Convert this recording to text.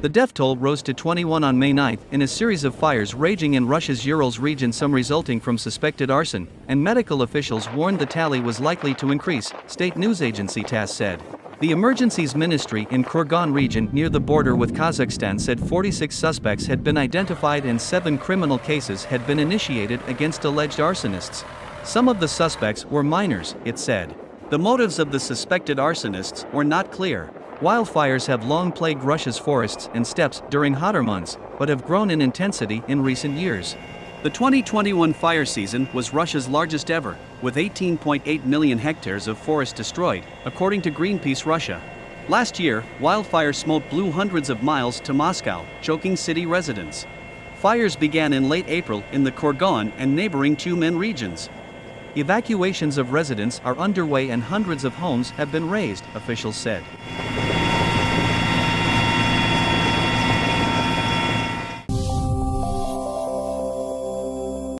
The death toll rose to 21 on May 9 in a series of fires raging in Russia's Urals region, some resulting from suspected arson, and medical officials warned the tally was likely to increase, state news agency TASS said. The Emergencies Ministry in Kurgan region near the border with Kazakhstan said 46 suspects had been identified and seven criminal cases had been initiated against alleged arsonists. Some of the suspects were minors, it said. The motives of the suspected arsonists were not clear. Wildfires have long plagued Russia's forests and steppes during hotter months, but have grown in intensity in recent years. The 2021 fire season was Russia's largest ever, with 18.8 million hectares of forest destroyed, according to Greenpeace Russia. Last year, wildfire smoke blew hundreds of miles to Moscow, choking city residents. Fires began in late April in the Kurgan and neighboring Tyumen regions. Evacuations of residents are underway and hundreds of homes have been razed, officials said.